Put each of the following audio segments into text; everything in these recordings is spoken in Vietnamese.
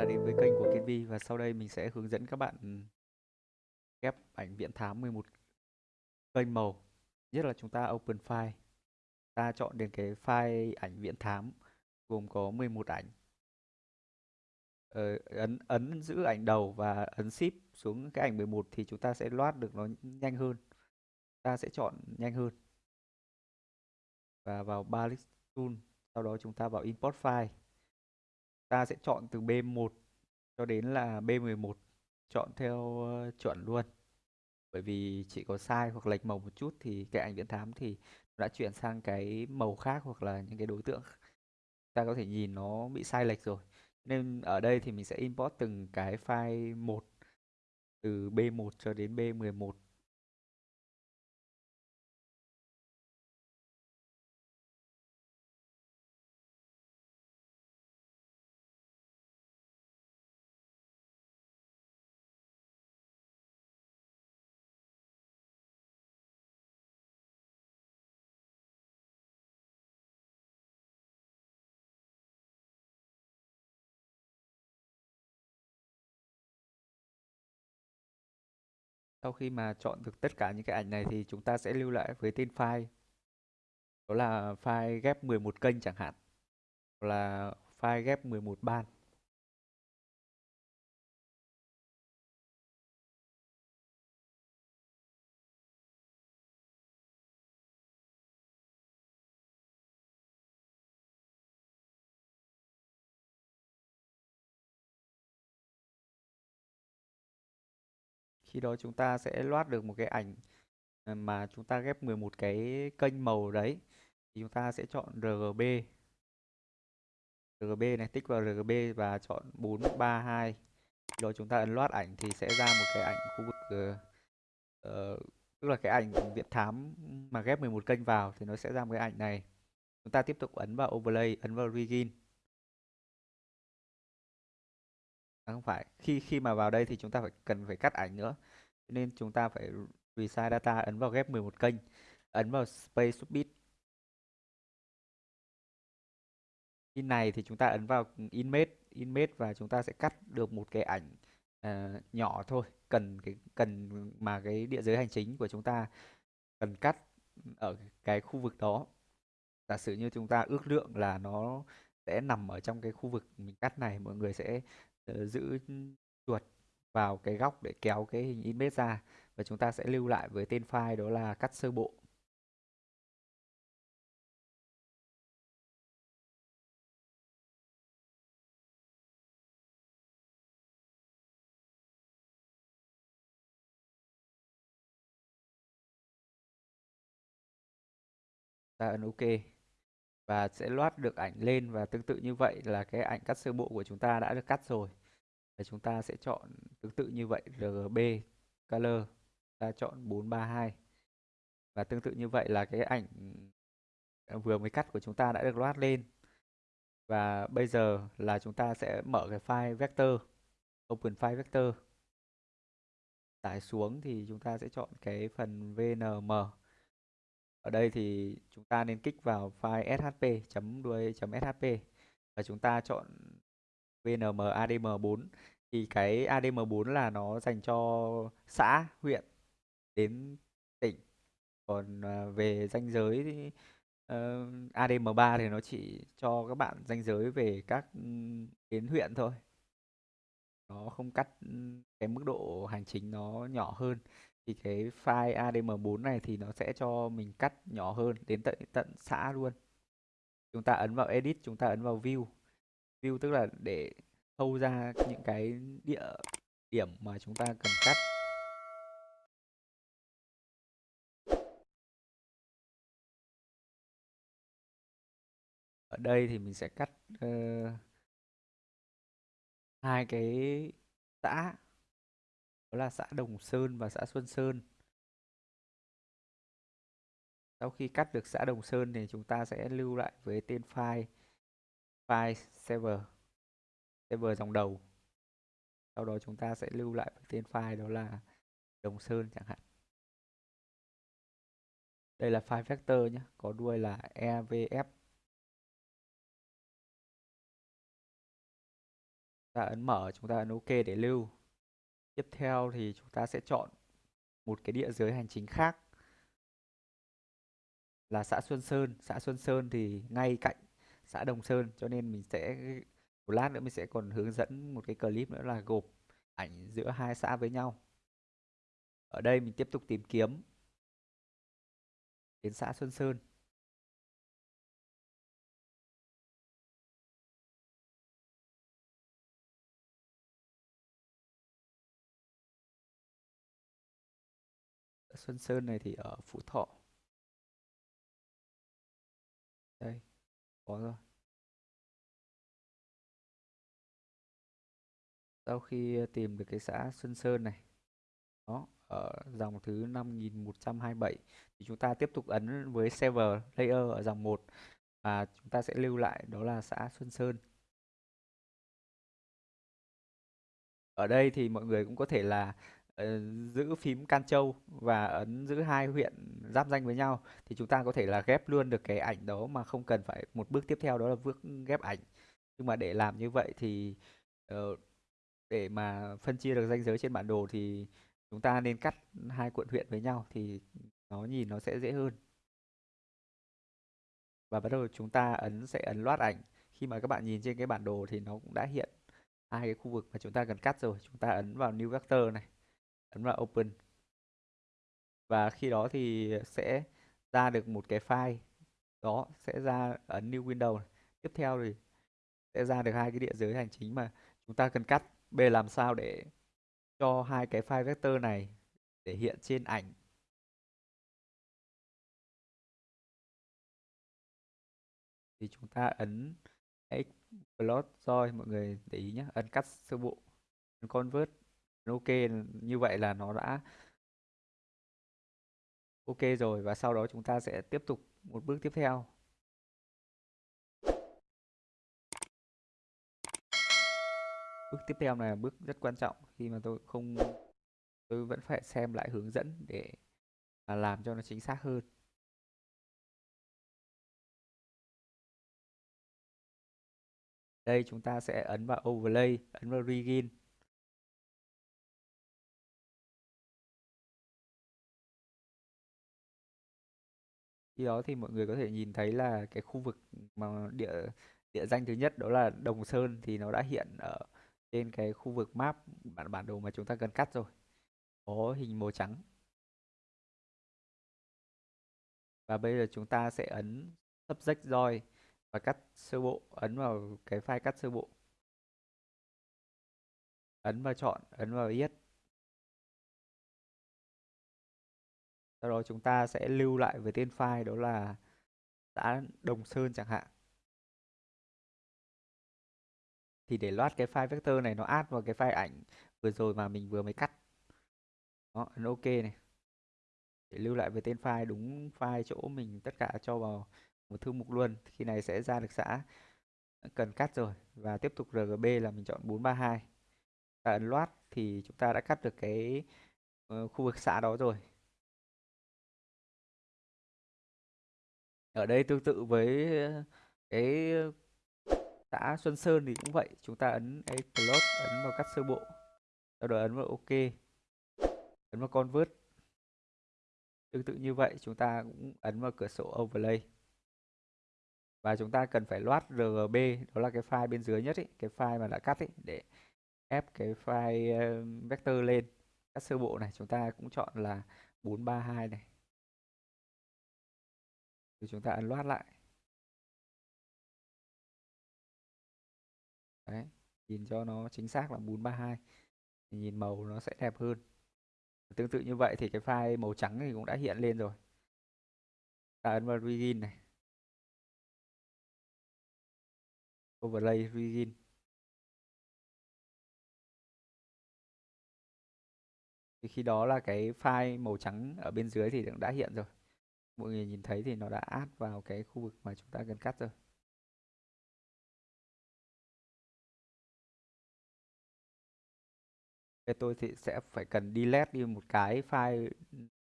đã đến với kênh của Kiên Vi và sau đây mình sẽ hướng dẫn các bạn ừ, ghép ảnh viễn thám 11 kênh màu. Nhất là chúng ta open file. Ta chọn đến cái file ảnh viễn thám gồm có 11 ảnh. Ờ, ấn ấn giữ ảnh đầu và ấn ship xuống cái ảnh 11 thì chúng ta sẽ loát được nó nhanh hơn. Ta sẽ chọn nhanh hơn. Và vào Balance Tool, sau đó chúng ta vào import file ta sẽ chọn từ B1 cho đến là B11 chọn theo ờ, chuẩn luôn. Bởi vì chỉ có sai hoặc lệch màu một chút thì cái ảnh viễn thám thì đã chuyển sang cái màu khác hoặc là những cái đối tượng ta có thể nhìn nó bị sai lệch rồi. Nên ở đây thì mình sẽ import từng cái file một, từ B1 cho đến B11 Sau khi mà chọn được tất cả những cái ảnh này thì chúng ta sẽ lưu lại với tên file. Đó là file ghép 11 kênh chẳng hạn. Hoặc là file ghép 11 ban. Khi đó chúng ta sẽ loát được một cái ảnh ờ, mà chúng ta ghép 11 cái kênh màu đấy thì chúng ta sẽ chọn RGB RGB này tích vào RGB và chọn 432 rồi chúng ta ấn loát ảnh thì sẽ ra một cái ảnh khu vực uh, tức là cái ảnh viễn thám mà ghép 11 kênh vào thì nó sẽ ra một cái ảnh này. Chúng ta tiếp tục ấn vào overlay ấn vào begin à, không phải. Khi khi mà vào đây thì chúng ta phải cần phải cắt ảnh nữa. Nên chúng ta phải resize data ấn vào ghép 11 kênh ấn vào space submit in này thì chúng ta ấn vào image image và chúng ta sẽ cắt được một cái ảnh uh, nhỏ thôi. Cần cái cần mà cái địa giới hành chính của chúng ta cần cắt ở cái khu vực đó. Giả sử như chúng ta ước lượng là nó sẽ nằm ở trong cái khu vực mình cắt này mọi người sẽ uh, giữ chuột vào cái góc để kéo cái hình image ra và chúng ta sẽ lưu lại với tên file đó là cắt sơ bộ. Ta ấn OK và sẽ loát được ảnh lên. Và tương tự như vậy là cái ảnh cắt sơ bộ của chúng ta đã được cắt rồi. Và chúng ta sẽ chọn tương tự như vậy RGB color. Ta chọn 432 và tương tự như vậy là cái ảnh à, vừa mới cắt của chúng ta đã được loát lên. Và bây giờ là chúng ta sẽ mở cái file vector, open file vector. Tải xuống thì chúng ta sẽ chọn cái phần vnm ở đây thì chúng ta nên kích vào file shp chấm đuôi chấm shp và chúng ta chọn vnm adm4 thì cái adm4 là nó dành cho xã huyện đến tỉnh. Còn à, về danh giới thì ờ, uh, ADM3 thì nó chỉ cho các bạn danh giới về các ừ, đến huyện thôi. Nó không cắt ừ, cái mức độ hành chính nó nhỏ hơn thì cái file ADM4 này thì nó sẽ cho mình cắt nhỏ hơn đến tận tận xã luôn. Chúng ta ấn vào edit chúng ta ấn vào view. View tức là để thâu ra những cái địa điểm mà chúng ta cần cắt. Ở đây thì mình sẽ cắt uh, hai cái xã đó là xã Đồng Sơn và xã Xuân Sơn. Sau khi cắt được xã Đồng Sơn thì chúng ta sẽ lưu lại với tên file file server server dòng đầu. Sau đó chúng ta sẽ lưu lại với tên file đó là Đồng Sơn chẳng hạn. Đây là file vector nhé, có đuôi là evf ta ấn mở, chúng ta ấn ok để lưu tiếp theo thì chúng ta sẽ chọn một cái địa giới hành chính khác là xã Xuân Sơn. Xã Xuân Sơn thì ngay cạnh xã Đồng Sơn, cho nên mình sẽ, một lát nữa mình sẽ còn hướng dẫn một cái clip nữa là gộp ảnh giữa hai xã với nhau. Ở đây mình tiếp tục tìm kiếm. Đến xã Xuân Sơn. Xuân Sơn này thì ở Phú Thọ. Đây, có rồi. Sau khi tìm được cái xã Xuân Sơn này, đó, ở dòng thứ 5127 thì chúng ta tiếp tục ấn với server layer ở dòng 1 và chúng ta sẽ lưu lại đó là xã Xuân Sơn. Ở đây thì mọi người cũng có thể là Ờ, giữ phím Can Châu và ấn giữ hai huyện giáp danh với nhau thì chúng ta có thể là ghép luôn được cái ảnh đó mà không cần phải một bước tiếp theo đó là bước ghép ảnh. Nhưng mà để làm như vậy thì ờ, để mà phân chia được ranh giới trên bản đồ thì chúng ta nên cắt hai quận huyện với nhau thì nó nhìn nó sẽ dễ hơn. Và bắt đầu chúng ta ấn, sẽ ấn loát ảnh. Khi mà các bạn nhìn trên cái bản đồ thì nó cũng đã hiện hai cái khu vực mà chúng ta cần cắt rồi. Chúng ta ấn vào new vector này ấn vào open. Và khi đó thì sẽ ra được một cái file. Đó, sẽ ra ấn new window này. tiếp theo thì sẽ ra được hai cái địa giới hành chính mà chúng ta cần cắt. B, làm sao để cho hai cái file vector này để hiện trên ảnh. Thì chúng ta ấn xplot rồi mọi người để ý nhé ấn cắt sơ bộ, ấn convert ok, như vậy là nó đã ok rồi và sau đó chúng ta sẽ tiếp tục một bước tiếp theo. Bước tiếp theo này là bước rất quan trọng. Khi mà tôi không, tôi vẫn phải xem lại hướng dẫn để mà làm cho nó chính xác hơn. Đây, chúng ta sẽ ấn vào overlay, ấn vào begin khi đó thì mọi người có thể nhìn thấy là cái khu vực mà địa địa danh thứ nhất đó là Đồng Sơn thì nó đã hiện ở trên cái khu vực map bản bản đồ mà chúng ta cần cắt rồi. Có hình màu trắng. Và bây giờ chúng ta sẽ ấn subject join và cắt sơ bộ, ấn vào cái file cắt sơ bộ. Ấn vào chọn, ấn vào yes. Sau đó chúng ta sẽ lưu lại với tên file đó là xã Đồng Sơn chẳng hạn. Thì để loát cái file vector này nó add vào cái file ảnh vừa rồi mà mình vừa mới cắt. Đó ấn ok này. Để lưu lại với tên file đúng file chỗ mình tất cả cho vào một thư mục luôn. Khi này sẽ ra được xã cần cắt rồi. Và tiếp tục RGB là mình chọn 432 ta ấn loát thì chúng ta đã cắt được cái ờ, khu vực xã đó rồi. Ở đây tương tự với ờ, cái xã Xuân Sơn thì cũng vậy chúng ta ấn a plot ấn vào cắt sơ bộ sau đó ấn vào ok ấn vào convert. Tương tự như vậy chúng ta cũng ấn vào cửa sổ overlay. Và chúng ta cần phải loát RGB đó là cái file bên dưới nhất ấy, cái file mà đã cắt ấy, để ép cái file ờ, vector lên. Cắt sơ bộ này chúng ta cũng chọn là 432 này thì chúng ta ấn loát lại. Đấy, nhìn cho nó chính xác là 432 thì nhìn màu nó sẽ đẹp hơn. Tương tự như vậy thì cái file màu trắng thì cũng đã hiện lên rồi. Ta ấn vào begin này. Overlay begin thì khi đó là cái file màu trắng ở bên dưới thì cũng đã hiện rồi mọi người nhìn thấy thì nó đã add vào cái khu vực mà chúng ta cần cắt rồi. Tôi thì sẽ phải cần delete đi một cái file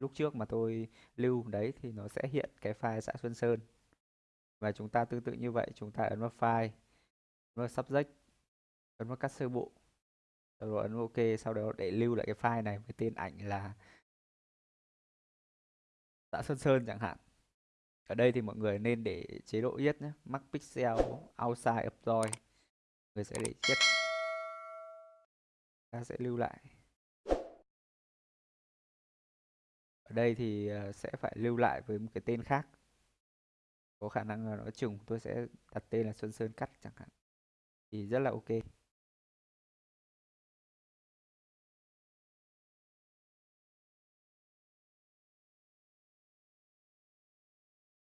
lúc trước mà tôi lưu. Đấy, thì nó sẽ hiện cái file xã Xuân Sơn. Và chúng ta tương tự như vậy, chúng ta ấn vào file, ấn vào subject, ấn vào cắt sơ bộ. Rồi ấn ok, sau đó để lưu lại cái file này với tên ảnh là dạ Sơn Sơn chẳng hạn. Ở đây thì mọi người nên để chế độ yết nhé max pixel, outside of joy người sẽ để chết ta sẽ lưu lại. Ở đây thì ờ, sẽ phải lưu lại với một cái tên khác. Có khả năng là nó trùng. Tôi sẽ đặt tên là Xuân Sơn cắt chẳng hạn. Thì rất là ok.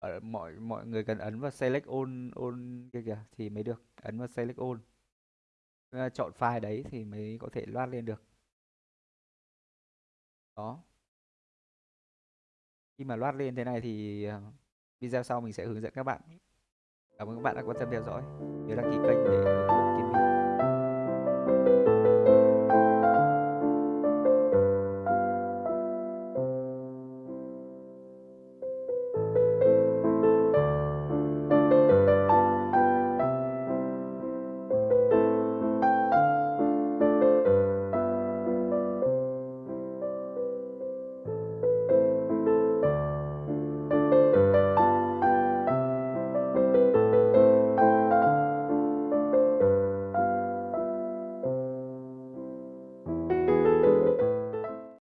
Ở mọi mọi người cần ấn vào select all all kia kìa thì mới được ấn vào select all. Ờ, chọn file đấy thì mới có thể loát lên được. Đó. Khi mà loát lên thế này thì ờ, video sau mình sẽ hướng dẫn các bạn. Cảm ơn các bạn đã quan tâm theo dõi. Nhớ đăng ký kênh để